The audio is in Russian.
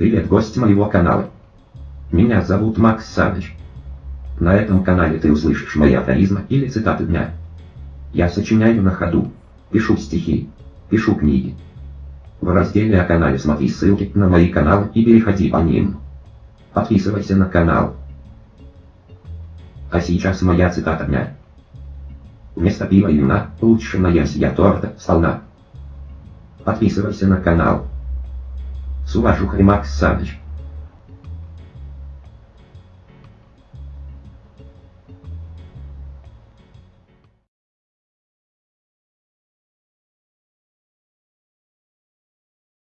Привет, гость моего канала. Меня зовут Макс Саныч. На этом канале ты услышишь мои афоризмы или цитаты дня. Я сочиняю на ходу, пишу стихи, пишу книги. В разделе о канале смотри ссылки на мои каналы и переходи по ним. Подписывайся на канал. А сейчас моя цитата дня. Вместо пива и вина лучше наесть я торта сполна. Подписывайся на канал. С уважухой Макс Саныч.